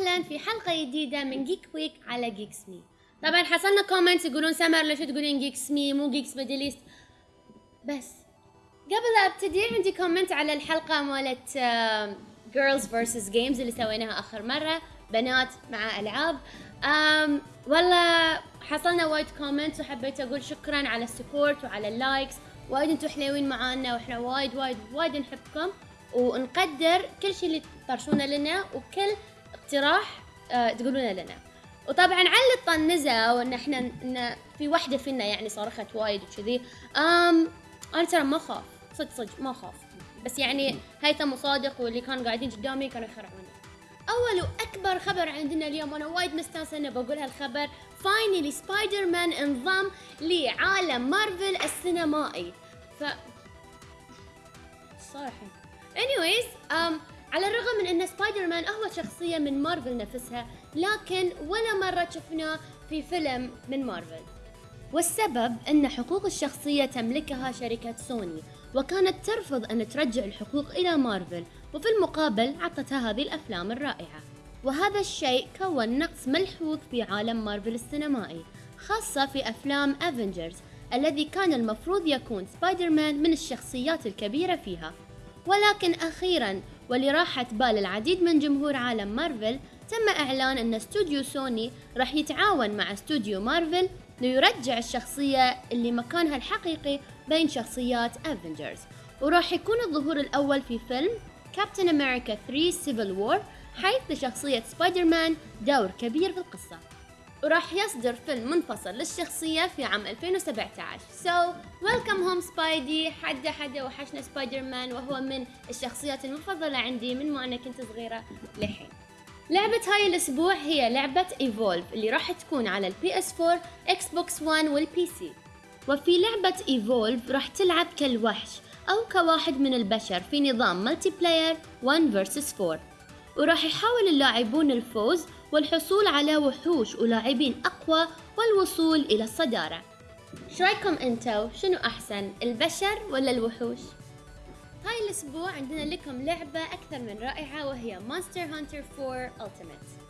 وسهلا في حلقة جديدة من Geek Week على Geeks ME طبعا حصلنا comments يقولون سمر ليش تقولين Geeks ME مو Geeks Middle بس قبل أبتدي عندي comment على الحلقة مالت Girls versus Games اللي سويناها آخر مرة بنات مع ألعاب. أم والله حصلنا وايد comments وحبيت أقول شكرا على ال support وعلى ال likes وايد أنتم حلوين معانا وإحنا وايد وايد وايد نحبكم. ونقدر كل شيء اللي تطرشونه لنا وكل اقتراح آه تقولونه لنا. وطبعا على الطنزة وإن إحنا إن في واحدة فينا يعني صرخت وايد وكذي آم أنا ترى ما أخاف. صدق صدق ما أخاف. بس يعني هيثم وصادق واللي كانوا قاعدين قدامي كانوا يخرعوني. أول وأكبر خبر عندنا اليوم وأنا وايد مستانسة إني بقول هالخبر finally سبايدر مان انضم لعالم مارفل السينمائي. ف صراحة. anyways um, على الرغم من أن سبايدر مان هو شخصيه من مارفل نفسها لكن ولا مرة شفناه في فيلم من مارفل. والسبب أن حقوق الشخصية تملكها شركة سوني وكانت ترفض أن ترجع الحقوق إلى مارفل وفي المقابل عطتها هذه الأفلام الرائعة. وهذا الشيء كون نقص ملحوظ في عالم مارفل السينمائي خاصة في أفلام أفنجرز الذي كان المفروض يكون سبايدر مان من الشخصيات الكبيرة فيها. ولكن أخيرا ولراحة بال العديد من جمهور عالم مارفل تم إعلان أن استوديو سوني راح يتعاون مع استوديو مارفل ليرجع الشخصية اللي مكانها الحقيقي بين شخصيات افنجرز وراح يكون الظهور الأول في فيلم كابتن أمريكا 3 Civil War حيث لشخصية سبايدر مان دور كبير في القصة. وراح يصدر فيلم منفصل للشخصية في عام 2017 so welcome home Spidey حدا حدا وحشنا سبايدر مان وهو من الشخصيات المفضلة عندي من ما أنا كنت صغيرة لحين لعبة هاي الأسبوع هي لعبة Evolve اللي راح تكون على ال PS 4 Xbox 1 وال PC وفي لعبة Evolve راح تلعب كالوحش أو كواحد من البشر في نظام multiplayer 1 vs 4 وراح يحاول اللاعبون الفوز والحصول على وحوش ولاعبين أقوى والوصول إلى الصدارة. شو رأيكم أنتو؟ شنو أحسن البشر ولا الوحوش؟ هاي الأسبوع عندنا لكم لعبة أكثر من رائعة وهي Monster Hunter 4 Ultimate.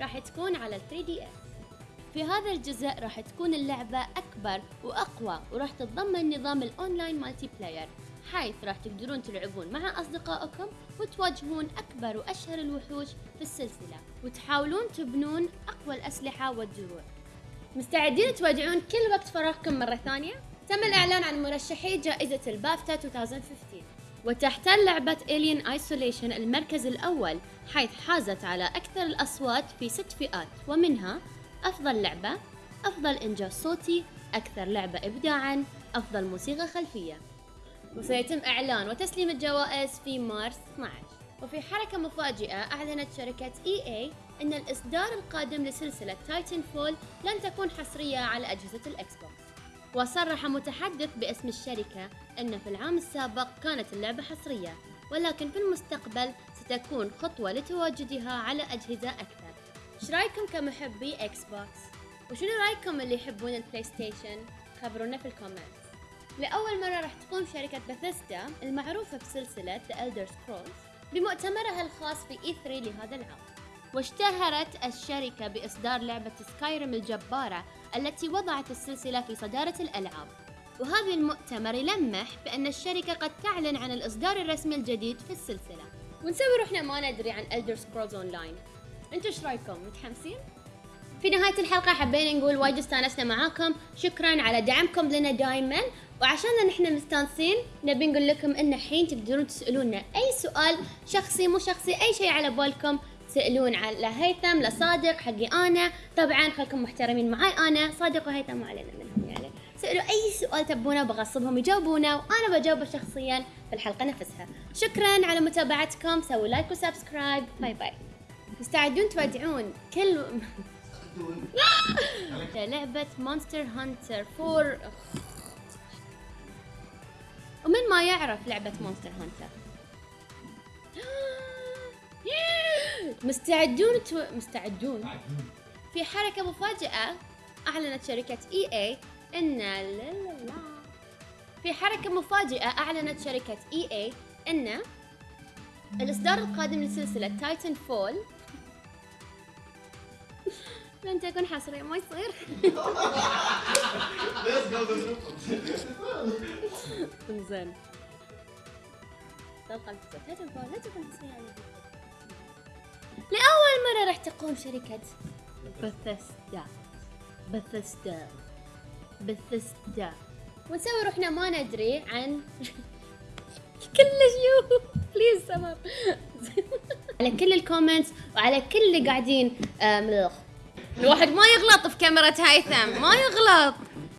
راح تكون على 3DS في هذا الجزء راح تكون اللعبة أكبر وأقوى وراح تتضمن نظام ال online multiplayer حيث راح تقدرون تلعبون مع أصدقائكم وتواجهون أكبر وأشهر الوحوش في السلسلة. وتحاولون تبنون أقوى الأسلحة والدروع. مستعدين تودعون كل وقت فراغكم مرة ثانية؟ تم الإعلان عن مرشحي جائزة البافتا 2015 وتحتل لعبة Alien Isolation المركز الأول حيث حازت على أكثر الأصوات في ست فئات ومنها أفضل لعبة أفضل إنجاز صوتي أكثر لعبة إبداعا أفضل موسيقى خلفية. وسيتم إعلان وتسليم الجوائز في مارس 12 وفي حركة مفاجئة أعلنت شركة EA أن الإصدار القادم لسلسلة Titanfall لن تكون حصرية على أجهزة ال Xbox وصرح متحدث باسم الشركة أن في العام السابق كانت اللعبة حصرية ولكن في المستقبل ستكون خطوة لتواجدها على أجهزة أكثر. إيش رأيكم كمحبي Xbox وشنو رأيكم اللي يحبون ال PlayStation خبرونا في ال comment. لأول مرة راح تقوم شركة بثيستا المعروفة بسلسلة The Elder Scrolls بمؤتمرها الخاص في E3 لهذا العام واشتهرت الشركة بإصدار لعبة Skyrim الجبارة التي وضعت السلسلة في صدارة الألعاب. وهذا المؤتمر يلمح بأن الشركة قد تعلن عن الإصدار الرسمي الجديد في السلسلة. ونسوي روحنا ما ندري عن Elder Scrolls Online. أنتوا إيش رأيكم متحمسين؟ في نهاية الحلقة حبينا نقول وايد استانسنا معاكم. شكرا على دعمكم لنا دائما وعشان نحن مستانسين نبي نقول لكم إن الحين تقدرون تسألونا أي سؤال شخصي مو شخصي أي شيء على بالكم تسألون على هيثم لصادق حقي أنا. طبعا خلكم محترمين معاي أنا صادق وهيثم ما علينا منهم يعني. سألوا أي سؤال تبونه بغصبهم يجاوبونه وأنا بجاوبه شخصيا في الحلقة نفسها. شكرا على متابعتكم سووا like و subscribe. bye bye. مستعدون تودعون كل لعبة Monster Hunter 4 ومن ما يعرف لعبة Monster Hunter؟ مستعدون تو... مستعدون. في حركة مفاجئة أعلنت شركة EA إن لا لا لا. في حركة مفاجئة أعلنت شركة EA إن الإصدار القادم لسلسلة Titanfall لن تكون حصرية ما يصير. زين الكتب لا تكون لا على لأول مرة راح تقوم شركة بثستا بثستا بثستا ونسوي روحنا ما ندري عن كلش يو. بليز سمر. على كل الكومنتس وعلى كل اللي قاعدين آم، الواحد ما يغلط في كاميرا هيثم ما يغلط.